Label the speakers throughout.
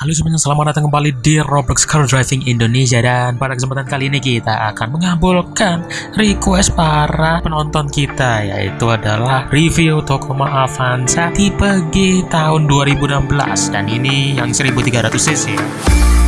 Speaker 1: Halo semuanya, selamat datang kembali di Roblox Car Driving Indonesia. Dan pada kesempatan kali ini kita akan mengabulkan request para penonton kita Yaitu adalah review Tokoma Avanza tipe G tahun 2016 Dan ini yang 1300cc ya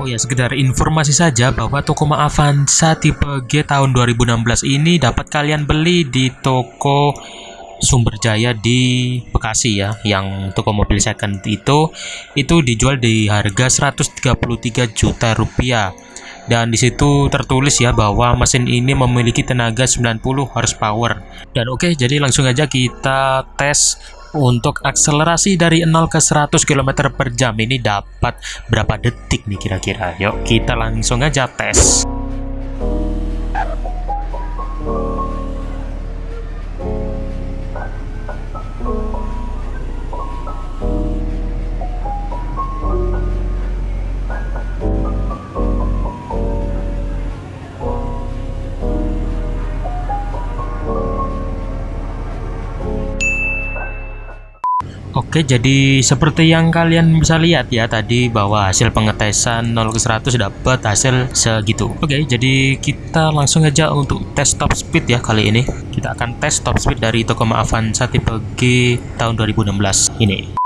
Speaker 1: Oh ya, sekedar informasi saja bahwa Tokoma Avanza tipe G tahun 2016 ini dapat kalian beli di toko Sumber Jaya di Bekasi ya. Yang toko mobil second itu itu dijual di harga 133 juta rupiah. Dan di situ tertulis ya bahwa mesin ini memiliki tenaga 90 horsepower. Dan oke, okay, jadi langsung aja kita tes untuk akselerasi dari 0 ke 100 km per jam ini dapat berapa detik nih kira-kira? Yuk kita langsung aja tes Oke, jadi seperti yang kalian bisa lihat ya tadi bahwa hasil pengetesan 0 ke 100 dapat hasil segitu. Oke, jadi kita langsung aja untuk tes top speed ya kali ini. Kita akan tes top speed dari Tokoma Avanza tipe G tahun 2016 ini.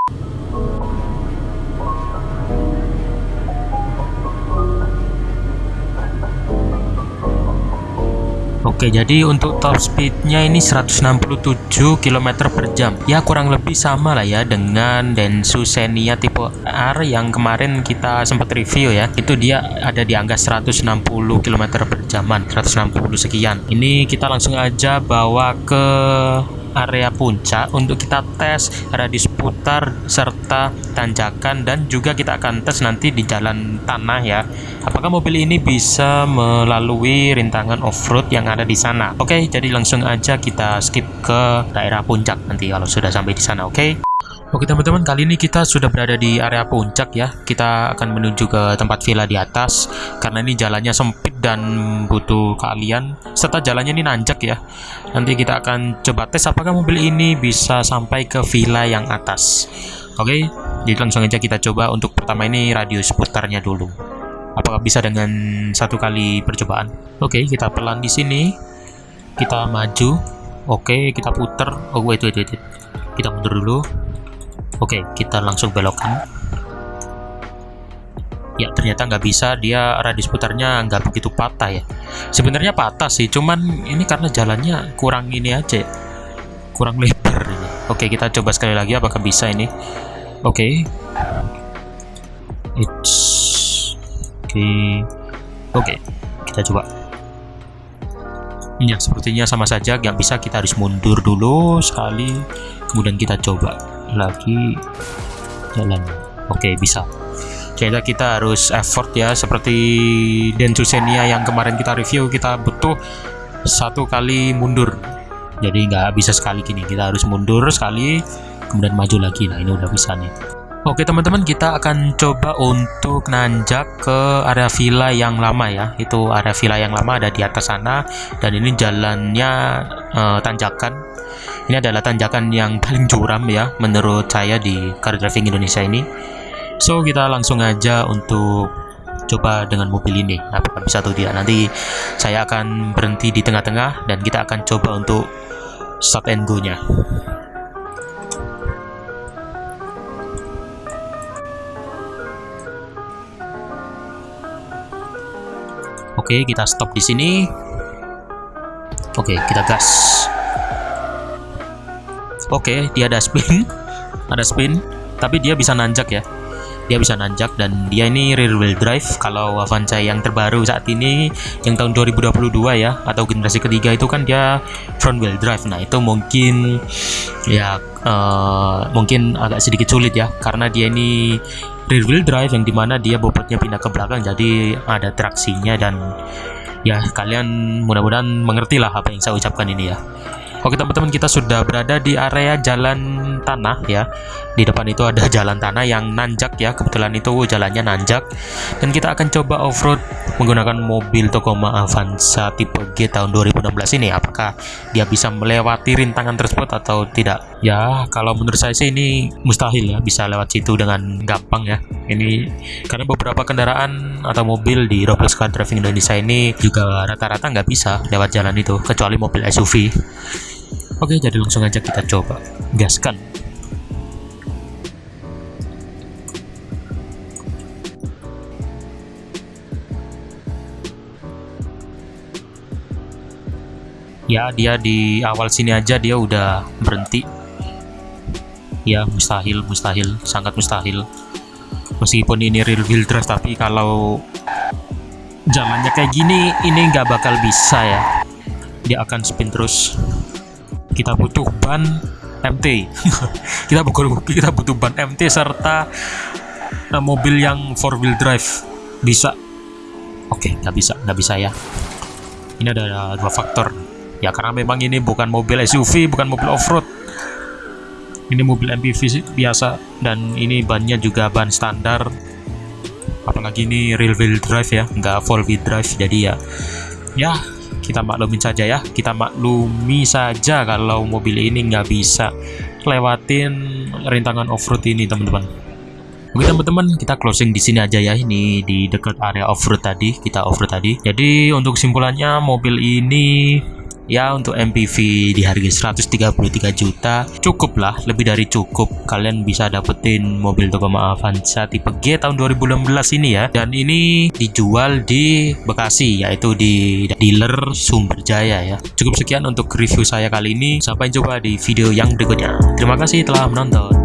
Speaker 1: Oke, jadi untuk top speednya ini 167 km per jam. Ya kurang lebih sama lah ya dengan Densu Xenia tipe R yang kemarin kita sempat review ya. Itu dia ada di angka 160 km per jaman, 160 sekian. Ini kita langsung aja bawa ke area puncak untuk kita tes radius putar serta tanjakan dan juga kita akan tes nanti di jalan tanah ya. Apakah mobil ini bisa melalui rintangan off-road yang ada di sana? Oke jadi langsung aja kita skip ke daerah puncak nanti kalau sudah sampai di sana oke Oke teman-teman, kali ini kita sudah berada di area puncak ya. Kita akan menuju ke tempat villa di atas karena ini jalannya sempit dan butuh kalian serta jalannya ini nanjak ya. Nanti kita akan coba tes apakah mobil ini bisa sampai ke villa yang atas. Oke, jadi langsung aja kita coba untuk pertama ini radius putarnya dulu. Apakah bisa dengan satu kali percobaan? Oke, kita pelan di sini. Kita maju. Oke, kita putar. Oh, wait, wait, wait. Kita mundur dulu Oke, kita langsung belokkan. Ya, ternyata nggak bisa. Dia radius putarnya nggak begitu patah ya. Sebenarnya patah sih, cuman ini karena jalannya kurang ini aja. Kurang lebar ini. Oke, kita coba sekali lagi apakah bisa ini. Oke. It's Oke. Oke, kita coba. Ya, sepertinya sama saja. Nggak bisa, kita harus mundur dulu sekali. Kemudian kita coba lagi jalan. Oke bisa. Jadi kita harus effort ya seperti Dentusenia yang kemarin kita review kita butuh satu kali mundur. Jadi nggak bisa sekali gini kita harus mundur sekali kemudian maju lagi. Nah ini udah bisa nih. Oke teman-teman kita akan coba untuk nanjak ke area villa yang lama ya. Itu area villa yang lama ada di atas sana dan ini jalannya uh, tanjakan ini adalah tanjakan yang paling curam ya menurut saya di car driving Indonesia ini. So kita langsung aja untuk coba dengan mobil ini apakah bisa atau tidak nanti saya akan berhenti di tengah-tengah dan kita akan coba untuk stop and go nya Oke, okay, kita stop di sini. Oke, okay, kita gas. Oke, dia ada spin. ada spin, tapi dia bisa nanjak ya. Dia bisa nanjak dan dia ini rear wheel drive. Kalau Avanza yang terbaru saat ini yang tahun 2022 ya atau generasi ketiga itu kan dia front wheel drive. Nah, itu mungkin ya uh, mungkin agak sedikit sulit ya karena dia ini rear wheel drive yang di mana dia bobotnya pindah ke belakang jadi ada traksinya dan ya kalian mudah-mudahan mengerti lah apa yang saya ucapkan ini ya Oke teman-teman kita sudah berada di area jalan tanah ya. Di depan itu ada jalan tanah yang nanjak ya. Kebetulan itu jalannya nanjak. Dan kita akan coba off-road menggunakan mobil Tacoma Avanza tipe G tahun 2016 ini. Apakah dia bisa melewati rintangan tersebut atau tidak? Ya kalau menurut saya sih ini mustahil ya. Bisa lewat situ dengan gampang ya. Ini karena beberapa kendaraan atau mobil di Robles Car Driving Indonesia ini Juga rata-rata nggak bisa lewat jalan itu Kecuali mobil SUV Oke, jadi langsung aja kita coba gaskan. Ya, dia di awal sini aja dia udah berhenti. Ya, mustahil, mustahil, sangat mustahil. Meskipun ini real wheel drive, tapi kalau zamannya kayak gini, ini nggak bakal bisa ya. Dia akan spin terus kita butuh ban MT kita butuh kita butuh ban MT serta uh, mobil yang four wheel drive. Bisa. Oke nggak bisa nggak bisa ya. Ini ada dua faktor. Ya karena memang ini bukan mobil SUV bukan mobil off-road. Ini mobil MPV biasa. Dan ini bannya juga ban standar. Apalagi ini real wheel drive ya nggak four wheel drive. Jadi ya ya kita maklumin saja ya kita maklumi saja kalau mobil ini nggak bisa lewatin rintangan off-road ini teman-teman Oke teman-teman, kita closing di sini aja ya. Ini di dekat area off-road tadi, kita off-road tadi. Jadi untuk kesimpulannya mobil ini ya untuk MPV di harga 133 juta cukup lah lebih dari cukup. Kalian bisa dapetin mobil Tacoma Avanza tipe G tahun 2016 ini ya. Dan ini dijual di Bekasi yaitu di dealer Sumberjaya ya. Cukup sekian untuk review saya kali ini. Sampai jumpa di video yang berikutnya. Terima kasih telah menonton